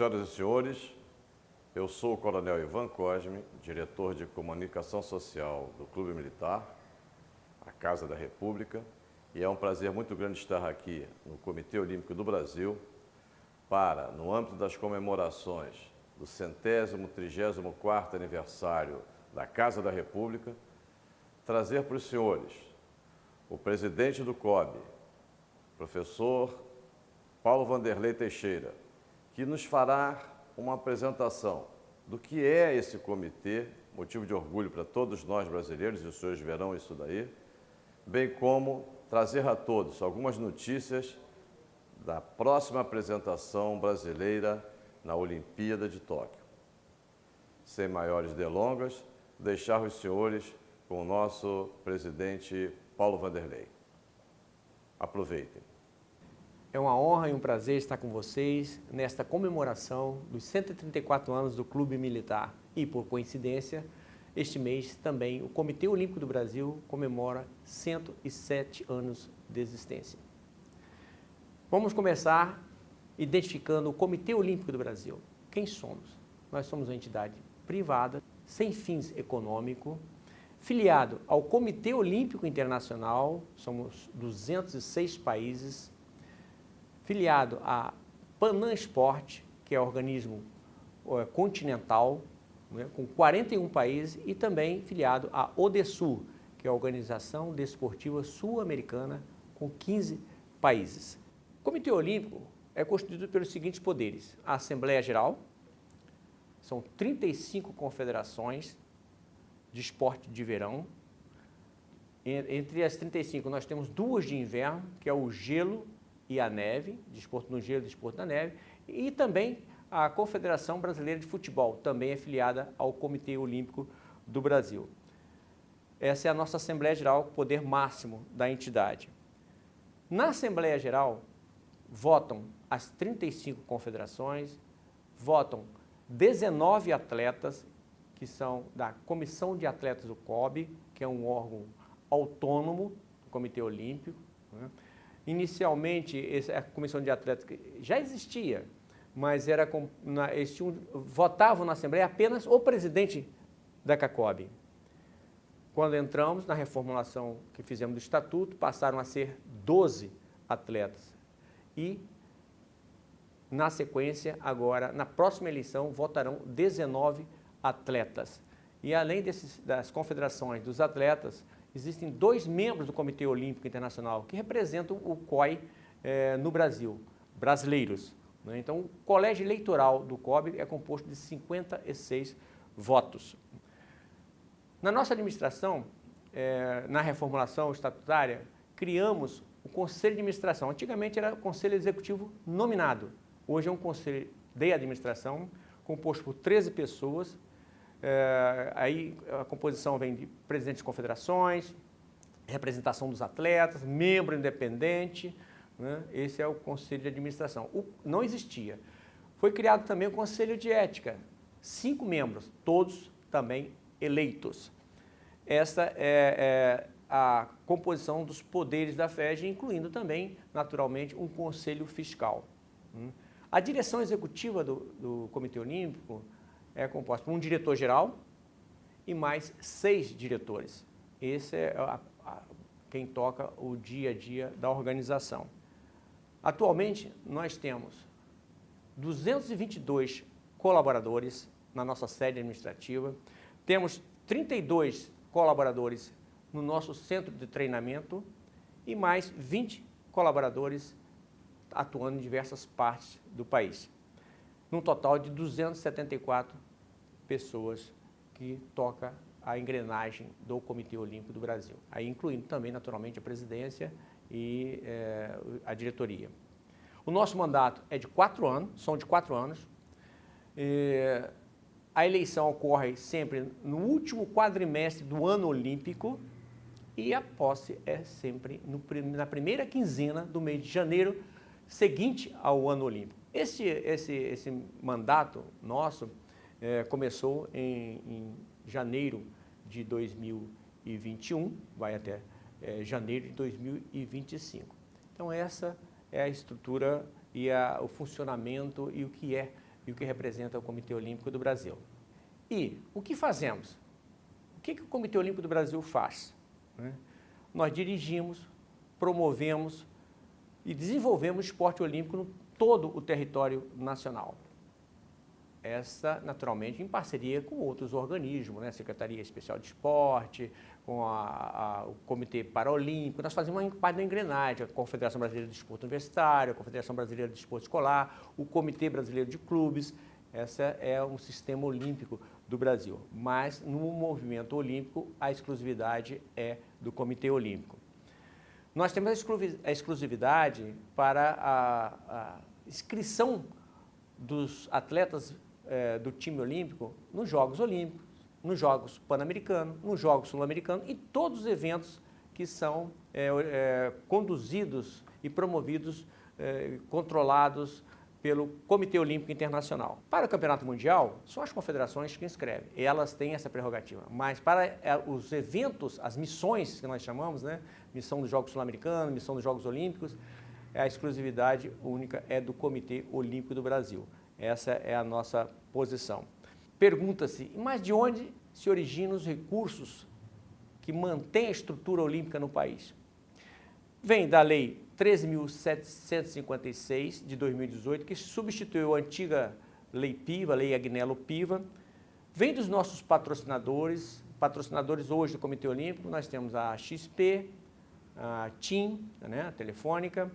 Senhoras e senhores, eu sou o Coronel Ivan Cosme, diretor de Comunicação Social do Clube Militar, a Casa da República, e é um prazer muito grande estar aqui no Comitê Olímpico do Brasil para, no âmbito das comemorações do centésimo, trigésimo quarto aniversário da Casa da República, trazer para os senhores o presidente do COB, professor Paulo Vanderlei Teixeira, que nos fará uma apresentação do que é esse comitê, motivo de orgulho para todos nós brasileiros, e os senhores verão isso daí, bem como trazer a todos algumas notícias da próxima apresentação brasileira na Olimpíada de Tóquio. Sem maiores delongas, deixar os senhores com o nosso presidente Paulo Vanderlei. Aproveitem. É uma honra e um prazer estar com vocês nesta comemoração dos 134 anos do Clube Militar. E, por coincidência, este mês também o Comitê Olímpico do Brasil comemora 107 anos de existência. Vamos começar identificando o Comitê Olímpico do Brasil. Quem somos? Nós somos uma entidade privada, sem fins econômicos, filiado ao Comitê Olímpico Internacional, somos 206 países, filiado à Panam Sport, que é organismo é, continental, né, com 41 países, e também filiado à ODESUL, que é a Organização Desportiva Sul-Americana, com 15 países. O Comitê Olímpico é constituído pelos seguintes poderes. A Assembleia Geral, são 35 confederações de esporte de verão. Entre as 35, nós temos duas de inverno, que é o gelo e a neve, desporto no gelo e desporto na neve, e também a Confederação Brasileira de Futebol, também afiliada ao Comitê Olímpico do Brasil. Essa é a nossa Assembleia Geral, poder máximo da entidade. Na Assembleia Geral, votam as 35 confederações, votam 19 atletas, que são da Comissão de Atletas do COB, que é um órgão autônomo do Comitê Olímpico, né? Inicialmente, a comissão de atletas já existia, mas era na, eles tinham, votavam na Assembleia apenas o presidente da CACOB. Quando entramos na reformulação que fizemos do Estatuto, passaram a ser 12 atletas. E, na sequência, agora, na próxima eleição, votarão 19 atletas. E além desses, das confederações dos atletas, existem dois membros do Comitê Olímpico Internacional que representam o COI eh, no Brasil, brasileiros. Né? Então, o colégio eleitoral do COB é composto de 56 votos. Na nossa administração, eh, na reformulação estatutária, criamos o Conselho de Administração. Antigamente era o Conselho Executivo nominado. Hoje é um Conselho de Administração composto por 13 pessoas, é, aí a composição vem de presidente de confederações, representação dos atletas, membro independente, né? esse é o conselho de administração. O, não existia. Foi criado também o conselho de ética, cinco membros, todos também eleitos. Essa é, é a composição dos poderes da FEG, incluindo também, naturalmente, um conselho fiscal. Hum. A direção executiva do, do Comitê Olímpico é composta por um diretor-geral e mais seis diretores. Esse é a, a, quem toca o dia a dia da organização. Atualmente, nós temos 222 colaboradores na nossa sede administrativa, temos 32 colaboradores no nosso centro de treinamento e mais 20 colaboradores atuando em diversas partes do país num total de 274 pessoas que toca a engrenagem do Comitê Olímpico do Brasil, aí incluindo também, naturalmente, a presidência e é, a diretoria. O nosso mandato é de quatro anos, são de quatro anos. A eleição ocorre sempre no último quadrimestre do ano olímpico e a posse é sempre no, na primeira quinzena do mês de janeiro seguinte ao ano olímpico. Esse, esse, esse mandato nosso é, começou em, em, janeiro de 2021, vai até é, janeiro de 2025. Então essa é a estrutura e a, o funcionamento e o que é e o que representa o Comitê Olímpico do Brasil. E o que fazemos? O que, que o Comitê Olímpico do Brasil faz? Né? Nós dirigimos, promovemos e desenvolvemos o esporte olímpico no todo o território nacional. Essa, naturalmente, em parceria com outros organismos, né? Secretaria Especial de Esporte, com a, a, o Comitê Paralímpico, nós fazemos uma parte da engrenagem, a Confederação Brasileira de Desporto Universitário, a Confederação Brasileira de Desporto Escolar, o Comitê Brasileiro de Clubes, esse é um sistema olímpico do Brasil. Mas no movimento olímpico, a exclusividade é do Comitê Olímpico. Nós temos a exclusividade para a, a inscrição dos atletas é, do time olímpico nos Jogos Olímpicos, nos Jogos Pan-Americanos, nos Jogos Sul-Americanos e todos os eventos que são é, é, conduzidos e promovidos, controlados pelo Comitê Olímpico Internacional. Para o Campeonato Mundial, são as confederações que inscrevem, elas têm essa prerrogativa. Mas para é, os eventos, as missões que nós chamamos, né? missão dos Jogos Sul-Americanos, missão dos Jogos Olímpicos, a exclusividade única é do Comitê Olímpico do Brasil. Essa é a nossa posição. Pergunta-se, mas de onde se originam os recursos que mantêm a estrutura olímpica no país? Vem da Lei 13.756 de 2018, que substituiu a antiga Lei Piva, Lei Agnello Piva. Vem dos nossos patrocinadores, patrocinadores hoje do Comitê Olímpico, nós temos a XP, a TIM, né, a Telefônica,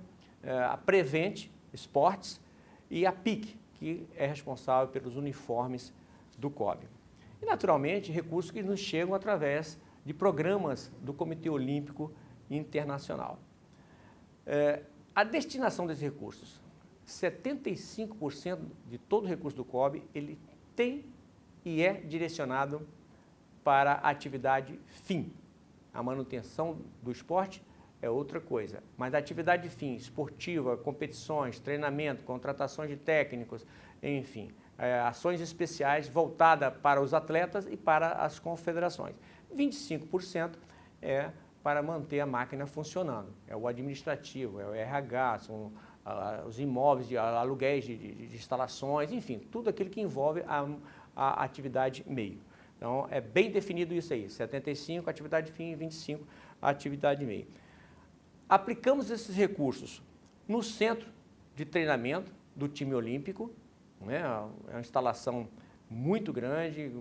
a Prevent Esportes e a PIC, que é responsável pelos uniformes do COB. E, naturalmente, recursos que nos chegam através de programas do Comitê Olímpico Internacional. É, a destinação desses recursos, 75% de todo o recurso do COB, ele tem e é direcionado para a atividade fim. A manutenção do esporte é outra coisa, mas a atividade fim, esportiva, competições, treinamento, contratações de técnicos, enfim, é, ações especiais voltadas para os atletas e para as confederações. 25% é para manter a máquina funcionando. É o administrativo, é o RH, são os imóveis de aluguéis de, de, de, instalações, enfim, tudo aquilo que envolve a, a atividade meio. Então, é bem definido isso aí, 75 atividade fim e 25 atividade meio. Aplicamos esses recursos no centro de treinamento do time olímpico, né? é uma instalação muito grande,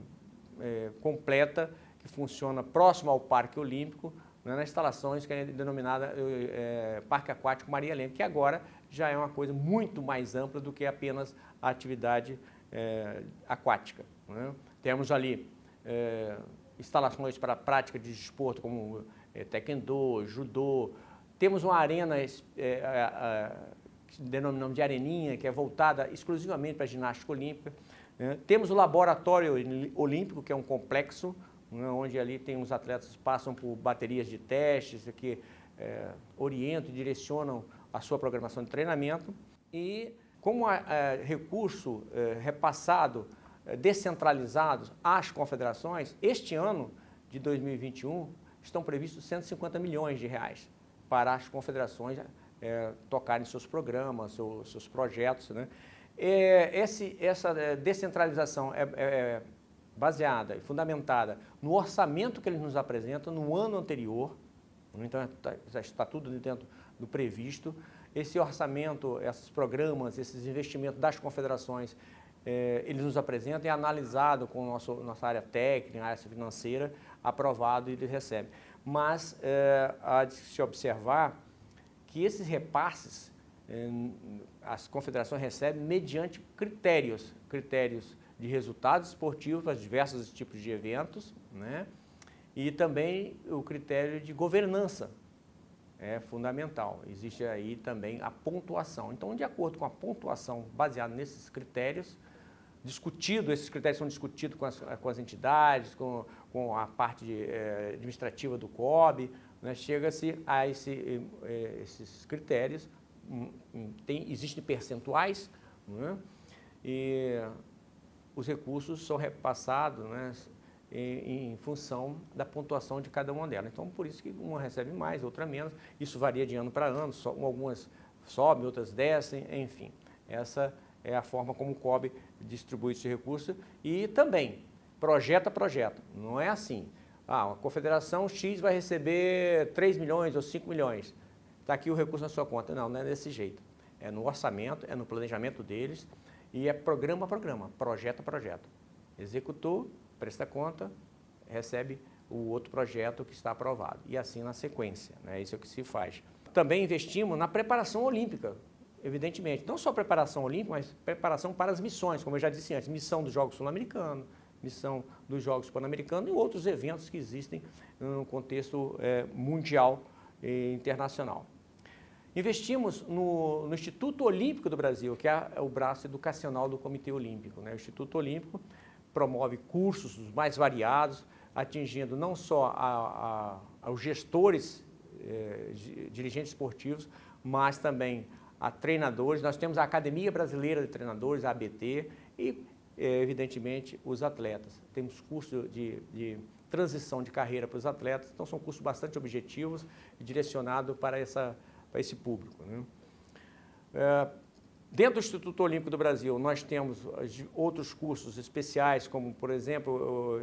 é, completa, que funciona próximo ao Parque Olímpico, né, nas instalações que é denominada é, Parque Aquático Maria Helena, que agora já é uma coisa muito mais ampla do que apenas a atividade é, aquática. Né? Temos ali é, instalações para a prática de desporto como é, taekwondo, judô, temos uma arena é, que denominamos de areninha, que é voltada exclusivamente para a ginástica olímpica. Né? Temos o laboratório olímpico, que é um complexo né, onde ali tem os atletas passam por baterias de testes que é, orientam e direcionam a sua programação de treinamento e como recurso é, repassado, é, descentralizado às confederações, este ano de 2021 estão previstos 150 milhões de reais para as confederações é, tocarem seus programas, seus, seus projetos. Né? É, esse, essa descentralização é, baseada e fundamentada no orçamento que eles nos apresentam no ano anterior, então tá, já está tudo dentro do previsto, esse orçamento, esses programas, esses investimentos das confederações, eh, eles nos apresentam, é analisado com nosso, nossa área técnica, área financeira, aprovado e eles recebem. Mas eh, há de se observar que esses repasses, eh, as confederações recebem mediante critérios, critérios de resultados esportivos para diversos tipos de eventos, né? e também o critério de governança é fundamental. Existe aí também a pontuação. Então, de acordo com a pontuação baseada nesses critérios, discutido, esses critérios são discutidos com as, com as entidades, com, com a parte de, eh, administrativa do COB, né? chega-se a esse, eh, esses critérios, hum, hum, tem, existem percentuais, né? e os recursos são repassados né, em, em, função da pontuação de cada uma delas. Então, por isso que uma recebe mais, outra menos. Isso varia de ano para ano, algumas sobem, outras descem, enfim. Essa é a forma como o COB distribui esse recurso e também projeto a projeto. Não é assim. Ah, a confederação X vai receber 3 milhões ou 5 milhões. Está aqui o recurso na sua conta. Não, não é desse jeito. É no orçamento, é no planejamento deles e é programa a programa, projeto a projeto. Executou, presta conta, recebe o outro projeto que está aprovado. E assim na sequência, né? isso é o que se faz. Também investimos na preparação olímpica, evidentemente. Não só preparação olímpica, mas preparação para as missões, como eu já disse antes, missão dos Jogos Sul-Americanos, missão dos Jogos Pan-Americanos e outros eventos que existem no contexto é, mundial e internacional. Investimos no, no, Instituto Olímpico do Brasil, que é o braço educacional do Comitê Olímpico. Né? O Instituto Olímpico promove cursos mais variados, atingindo não só a, a, aos gestores, eh, dirigentes esportivos, mas também a treinadores. Nós temos a Academia Brasileira de Treinadores, a ABT, e, eh, evidentemente, os atletas. Temos curso de, de transição de carreira para os atletas, então são cursos bastante objetivos e direcionados para, essa, para esse público. Né? É, Dentro do Instituto Olímpico do Brasil, nós temos outros cursos especiais, como, por exemplo,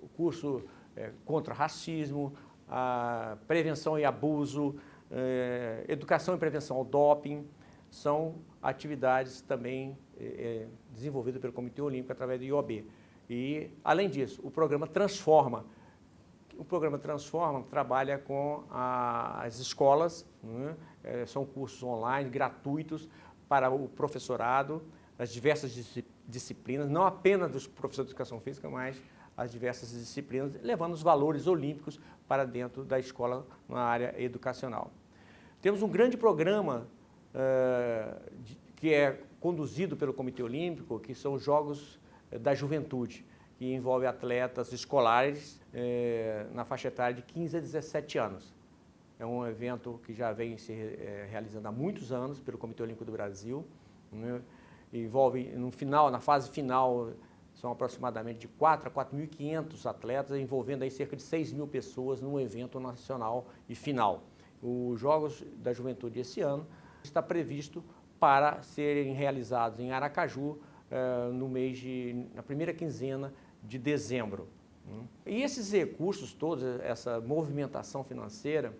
o curso é, contra racismo, a prevenção e abuso, é, educação e prevenção ao doping, são atividades também é, desenvolvidas pelo Comitê Olímpico através do IOB. E, além disso, o programa Transforma. O programa Transforma trabalha com a, as escolas, né? são cursos online, gratuitos, para o professorado, as diversas disciplinas, não apenas dos professores de educação física, mas as diversas disciplinas, levando os valores olímpicos para dentro da escola na área educacional. Temos um grande programa uh, de, que é conduzido pelo Comitê Olímpico, que são os Jogos eh, da Juventude, que envolve atletas escolares eh, na faixa etária de 15 a 17 anos. É um evento que já vem se realizando há muitos anos pelo Comitê Olímpico do Brasil. Né? Envolve, no final, na fase final, são aproximadamente de 4 a 4.500 atletas, envolvendo aí cerca de 6 mil pessoas num evento nacional e final. Os Jogos da Juventude esse ano está previsto para serem realizados em Aracaju eh, no mês de, na primeira quinzena de dezembro. E esses recursos todos, essa movimentação financeira,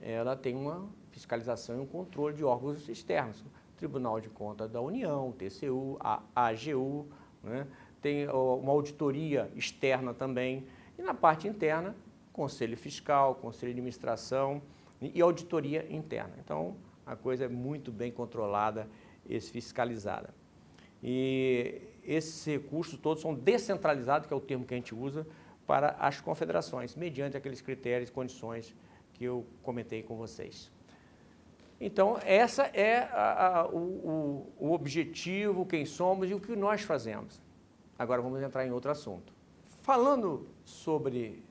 ela tem uma fiscalização e um controle de órgãos externos. Tribunal de Contas da União, TCU, a AGU, né? Tem uma auditoria externa também. E na parte interna, Conselho Fiscal, Conselho de Administração e auditoria interna. Então, a coisa é muito bem controlada e fiscalizada. E esses recursos todos são descentralizados, que é o termo que a gente usa, para as confederações, mediante aqueles critérios e condições que eu comentei com vocês. Então, essa é a, a, o, o, objetivo, quem somos e o que nós fazemos. Agora vamos entrar em outro assunto. Falando sobre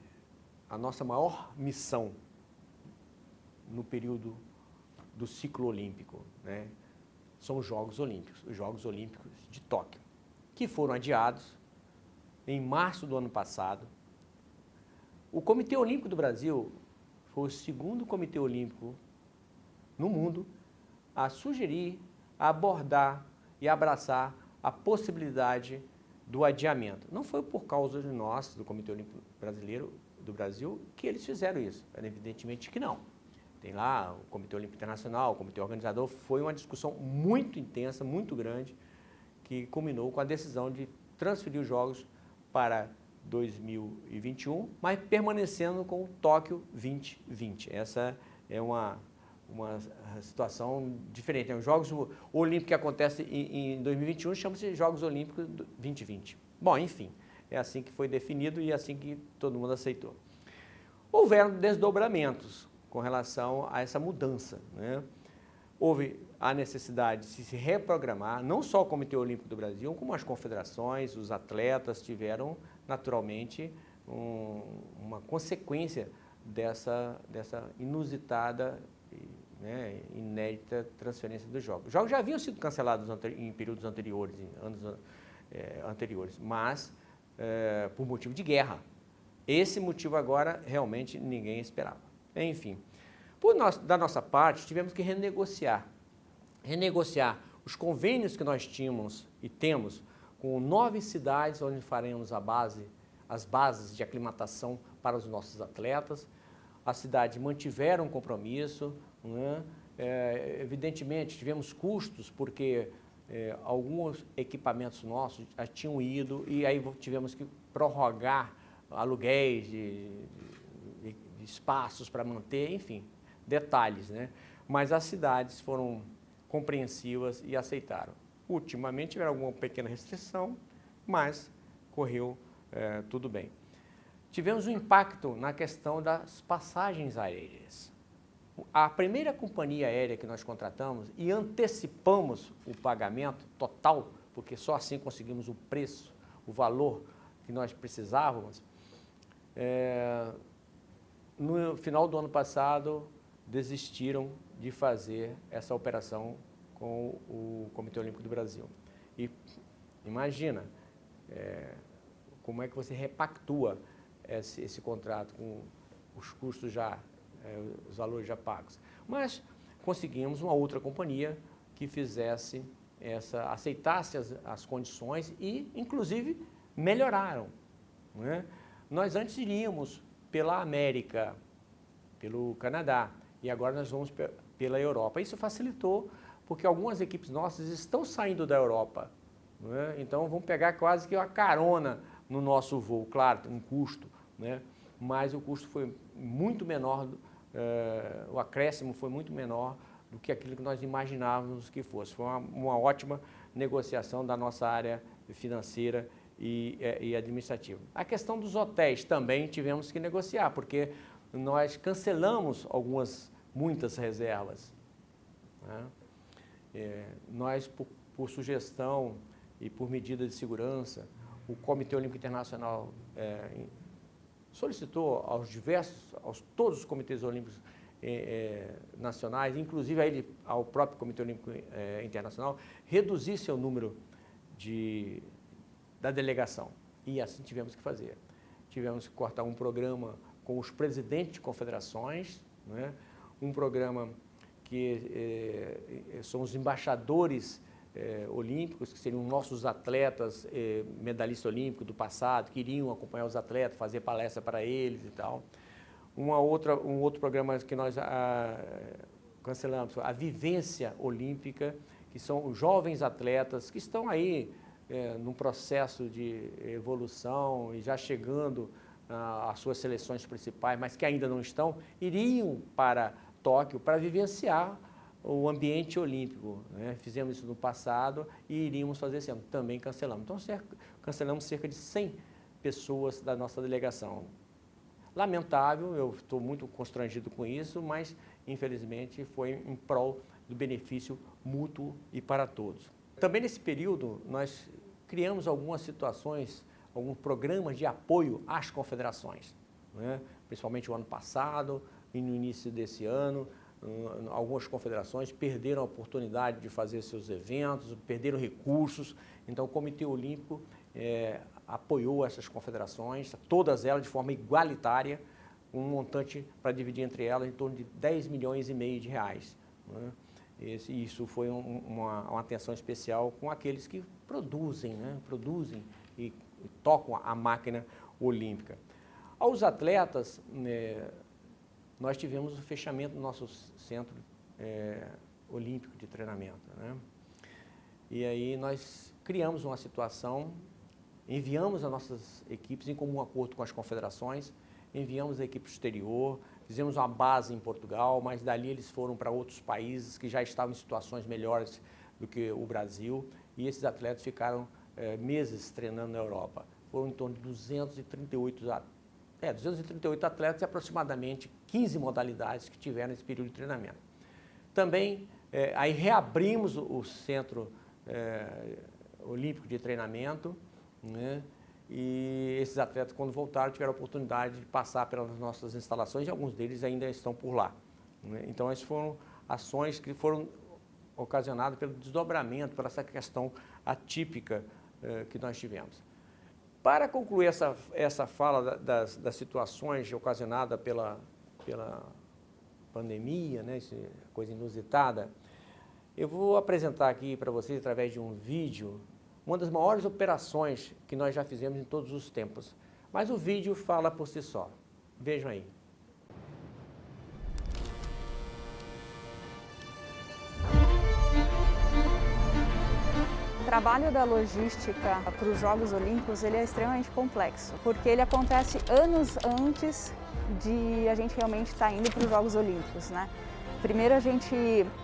a nossa maior missão no período do ciclo olímpico, né? são os Jogos Olímpicos, os Jogos Olímpicos de Tóquio, que foram adiados em março do ano passado. O Comitê Olímpico do Brasil foi o segundo comitê olímpico no mundo a sugerir, a abordar e abraçar a possibilidade do adiamento. Não foi por causa de nós, do Comitê Olímpico Brasileiro do Brasil, que eles fizeram isso. Evidentemente que não. Tem lá o Comitê Olímpico Internacional, o Comitê Organizador, foi uma discussão muito intensa, muito grande, que culminou com a decisão de transferir os Jogos para 2021, mas permanecendo com o Tóquio 2020. Essa é uma, uma situação diferente. Os Jogos Olímpicos que acontecem em, em 2021 chamam-se Jogos Olímpicos 2020. Bom, enfim, é assim que foi definido e é assim que todo mundo aceitou. Houveram desdobramentos com relação a essa mudança. Né? Houve a necessidade de se reprogramar, não só o Comitê Olímpico do Brasil, como as confederações, os atletas tiveram naturalmente, um, uma consequência dessa, dessa inusitada né, inédita transferência dos jogos. Os jogos já haviam sido cancelados em períodos anteriores, em anos é, anteriores, mas é, por motivo de guerra. Esse motivo agora realmente ninguém esperava. Enfim, da nossa parte, tivemos que renegociar. Renegociar os convênios que nós tínhamos e temos com nove cidades onde faremos a base, as bases de aclimatação para os nossos atletas. As cidades mantiveram o compromisso, né? é, evidentemente tivemos custos porque é, alguns equipamentos nossos já tinham ido e aí tivemos que prorrogar aluguéis de, de, de espaços para manter, enfim, detalhes, né? Mas as cidades foram compreensivas e aceitaram. Ultimamente tiveram alguma pequena restrição, mas correu é, tudo bem. Tivemos um impacto na questão das passagens aéreas. A primeira companhia aérea que nós contratamos e antecipamos o pagamento total, porque só assim conseguimos o preço, o valor que nós precisávamos, é, no final do ano passado desistiram de fazer essa operação com o Comitê Olímpico do Brasil. E imagina é, como é que você repactua esse, esse contrato com os custos já, os valores já pagos. Mas conseguimos uma outra companhia que fizesse essa, aceitasse as, as condições e, inclusive, melhoraram. Né? Nós antes iríamos pela América, pelo Canadá, e agora nós vamos pela Europa. Isso facilitou porque algumas equipes nossas estão saindo da Europa. Né? Então vão pegar quase que uma carona no nosso voo, claro, um custo, né? Mas o custo foi muito menor, é, o acréscimo foi muito menor do que aquilo que nós imaginávamos que fosse. Foi uma, uma ótima negociação da nossa área financeira e, é, e administrativa. A questão dos hotéis também tivemos que negociar, porque nós cancelamos algumas, muitas reservas. Né? É, nós, por, por, sugestão e por medida de segurança, o Comitê Olímpico Internacional é, solicitou aos diversos, aos todos os comitês olímpicos é, é nacionais, inclusive ele, ao próprio Comitê Olímpico é, Internacional, reduzir seu número de, da delegação. E assim tivemos que fazer. Tivemos que cortar um programa com os presidentes de confederações, né? um programa que eh, são os embaixadores eh, olímpicos, que seriam nossos atletas eh, medalhistas olímpicos do passado, que iriam acompanhar os atletas, fazer palestra para eles e tal. Uma outra, um outro programa que nós ah, cancelamos, a Vivência Olímpica, que são jovens atletas que estão aí é, num processo de evolução e já chegando ah, às suas seleções principais, mas que ainda não estão, iriam para Tóquio para vivenciar o ambiente olímpico. Né? Fizemos isso no passado e iríamos fazer esse ano. Também cancelamos. Então, cerca, cancelamos cerca de 100 pessoas da nossa delegação. Lamentável, eu estou muito constrangido com isso, mas infelizmente foi em prol do benefício mútuo e para todos. Também nesse período nós criamos algumas situações, alguns programas de apoio às confederações, né? principalmente o ano passado, e no início desse ano, algumas confederações perderam a oportunidade de fazer seus eventos, perderam recursos, então o Comitê Olímpico é, apoiou essas confederações, todas elas de forma igualitária, um montante para dividir entre elas em torno de 10 milhões e meio de reais. Né? Esse, isso foi um, uma, uma, atenção especial com aqueles que produzem, né? produzem e, e tocam a máquina olímpica. Aos atletas, né, nós tivemos o fechamento do nosso centro é, olímpico de treinamento. Né? E aí nós criamos uma situação, enviamos as nossas equipes em comum acordo com as confederações, enviamos a equipe exterior, fizemos uma base em Portugal, mas dali eles foram para outros países que já estavam em situações melhores do que o Brasil e esses atletas ficaram é, meses treinando na Europa. Foram em torno de 238 atletas é, 238 atletas e aproximadamente 15 modalidades que tiveram esse período de treinamento. Também, é, aí reabrimos o, Centro é, Olímpico de Treinamento, né? e esses atletas, quando voltaram, tiveram a oportunidade de passar pelas nossas instalações e alguns deles ainda estão por lá. Né? Então, essas foram ações que foram ocasionadas pelo desdobramento, por essa questão atípica eh, que nós tivemos. Para concluir essa, essa fala das, das situações ocasionadas pela, pela pandemia, né, coisa inusitada, eu vou apresentar aqui para vocês, através de um vídeo, uma das maiores operações que nós já fizemos em todos os tempos. Mas o vídeo fala por si só. Vejam aí. Trabalho da logística para os Jogos Olímpicos ele é extremamente complexo, porque ele acontece anos antes de a gente realmente estar tá indo para os Jogos Olímpicos. Né? Primeiro a gente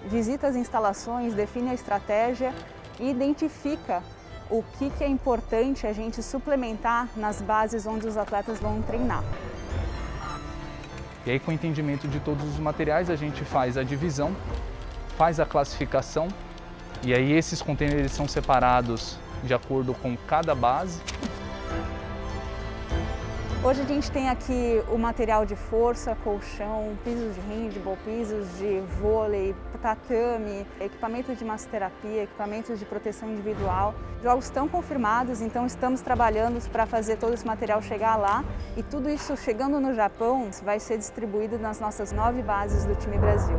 visita as instalações, define a estratégia e identifica o que, que é importante a gente suplementar nas bases onde os atletas vão treinar. E aí com o entendimento de todos os materiais a gente faz a divisão, faz a classificação e aí esses contêineres são separados de acordo com cada base Hoje a gente tem aqui o material de força, colchão, pisos de handball, pisos de vôlei, tatame, equipamentos de massoterapia, equipamentos de proteção individual. Jogos estão confirmados, então estamos trabalhando para fazer todo esse material chegar lá e tudo isso chegando no Japão vai ser distribuído nas nossas nove bases do time Brasil.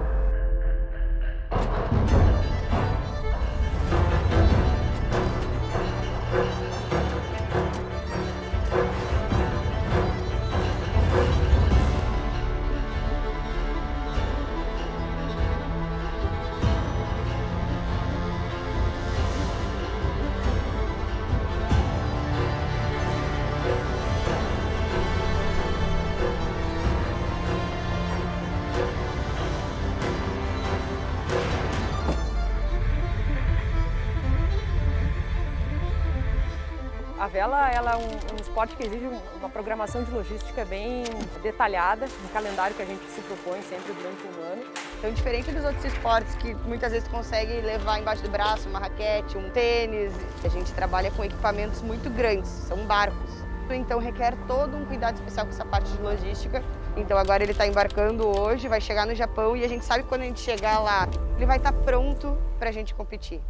Vela ela é um, um esporte que exige uma programação de logística bem detalhada, um calendário que a gente se propõe sempre durante um ano. Então, diferente dos outros esportes que muitas vezes consegue levar embaixo do braço uma raquete, um tênis, a gente trabalha com equipamentos muito grandes, são barcos. Então requer todo um cuidado especial com essa parte de logística. Então agora ele está embarcando hoje, vai chegar no Japão e a gente sabe que quando a gente chegar lá, ele vai estar tá pronto para a gente competir.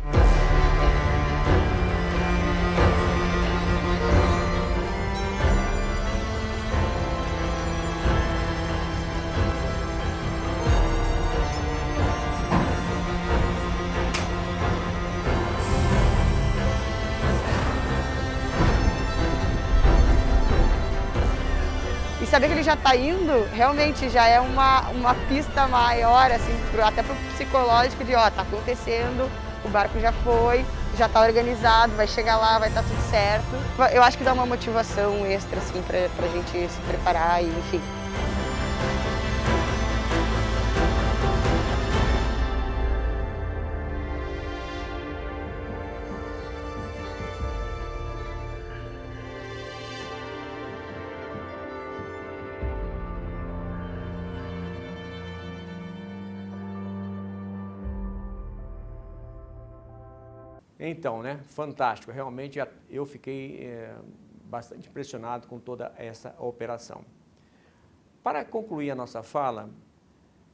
Saber que ele já está indo, realmente já é uma, uma pista maior, assim, pro, até para o psicológico de, ó, tá acontecendo, o barco já foi, já está organizado, vai chegar lá, vai estar tá tudo certo. Eu acho que dá uma motivação extra, assim, para a gente se preparar e, enfim. Então, né, fantástico. Realmente eu fiquei é, bastante impressionado com toda essa operação. Para concluir a nossa fala,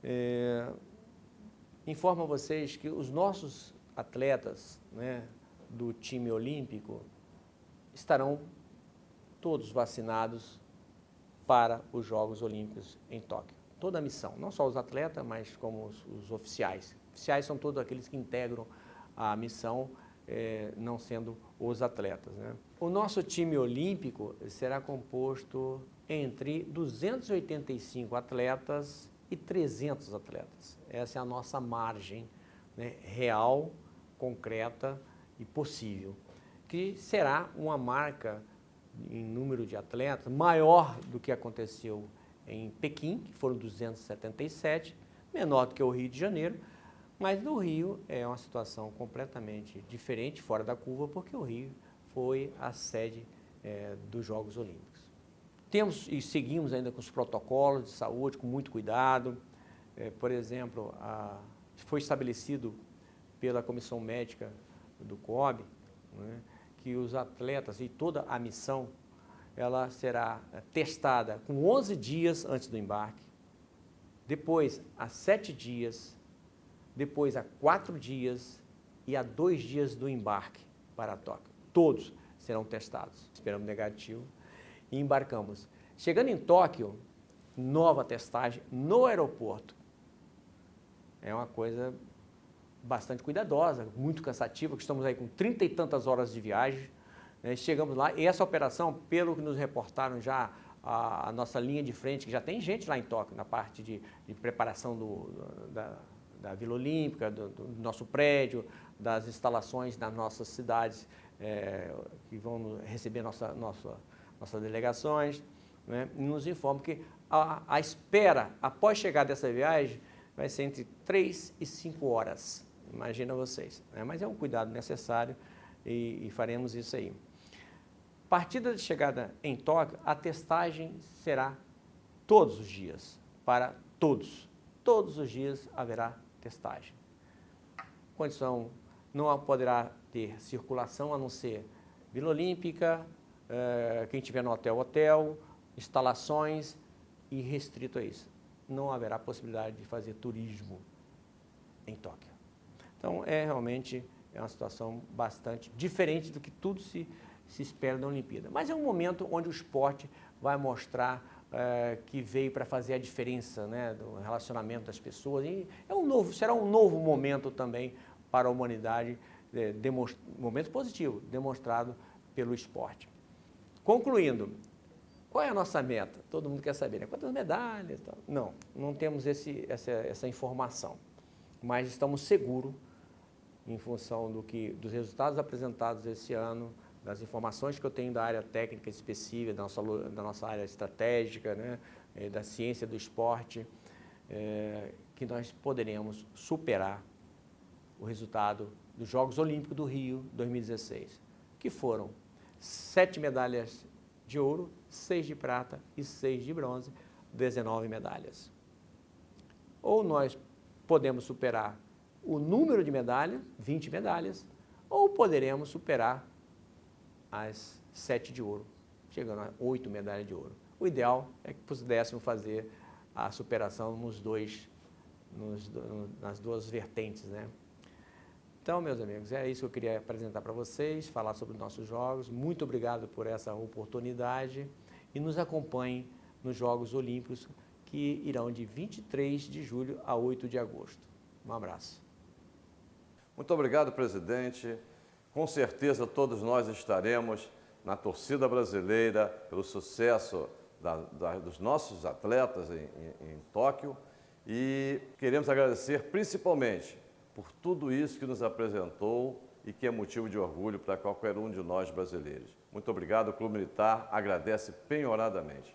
é, informo a vocês que os nossos atletas né, do time olímpico estarão todos vacinados para os Jogos Olímpicos em Tóquio. Toda a missão, não só os atletas, mas como os, os oficiais. Oficiais são todos aqueles que integram a missão é, não sendo os atletas. Né? O nosso time olímpico será composto entre 285 atletas e 300 atletas. Essa é a nossa margem né, real, concreta e possível, que será uma marca em número de atletas maior do que aconteceu em Pequim, que foram 277, menor do que o Rio de Janeiro, mas no Rio é uma situação completamente diferente, fora da curva, porque o Rio foi a sede é, dos Jogos Olímpicos. Temos e seguimos ainda com os protocolos de saúde, com muito cuidado. É, por exemplo, a, foi estabelecido pela Comissão Médica do COB né, que os atletas e toda a missão ela será testada com 11 dias antes do embarque, depois a 7 dias depois a quatro dias e a dois dias do embarque para Tóquio. Todos serão testados, esperamos negativo, e embarcamos. Chegando em Tóquio, nova testagem no aeroporto. É uma coisa bastante cuidadosa, muito cansativa, que estamos aí com trinta e tantas horas de viagem. Né? Chegamos lá e essa operação, pelo que nos reportaram já a, a, nossa linha de frente, que já tem gente lá em Tóquio, na parte de, de preparação do, da, da Vila Olímpica, do, do, nosso prédio, das instalações nas nossas cidades é, que vão receber nossa, nossa, nossas delegações, né? e nos informam que a, a espera após chegar dessa viagem vai ser entre 3 e 5 horas, imagina vocês. Né? Mas é um cuidado necessário e, e faremos isso aí. Partida de chegada em Tóquio, a testagem será todos os dias, para todos. Todos os dias haverá testagem. Condição não poderá ter circulação a não ser Vila Olímpica, eh, quem estiver no hotel, hotel, instalações e restrito a isso. Não haverá possibilidade de fazer turismo em Tóquio. Então, é realmente é uma situação bastante diferente do que tudo se se espera da Olimpíada. Mas é um momento onde o esporte vai mostrar é, que veio para fazer a diferença né, do relacionamento das pessoas. E é um novo, será um novo momento também para a humanidade, é, momento positivo, demonstrado pelo esporte. Concluindo, qual é a nossa meta? Todo mundo quer saber, né? quantas medalhas? Não, não temos esse, essa, essa informação, mas estamos seguros em função do que, dos resultados apresentados esse ano, das informações que eu tenho da área técnica específica, da nossa, da nossa área estratégica, né, eh, da ciência do esporte, é, que nós poderemos superar o resultado dos Jogos Olímpicos do Rio 2016, que foram sete medalhas de ouro, seis de prata e seis de bronze, 19 medalhas. Ou nós podemos superar o número de medalhas, 20 medalhas, ou poderemos superar as sete de ouro, chegando a oito medalhas de ouro. O ideal é que pudéssemos fazer a superação nos dois, nos, nas duas vertentes, né? Então, meus amigos, é isso que eu queria apresentar para vocês, falar sobre os nossos jogos. Muito obrigado por essa oportunidade e nos acompanhem nos Jogos Olímpicos que irão de 23 de julho a 8 de agosto. Um abraço. Muito obrigado, presidente. Com certeza todos nós estaremos na torcida brasileira pelo sucesso da, da, dos nossos atletas em, em, em Tóquio e queremos agradecer principalmente por tudo isso que nos apresentou e que é motivo de orgulho para qualquer um de nós brasileiros. Muito obrigado, o Clube Militar agradece penhoradamente.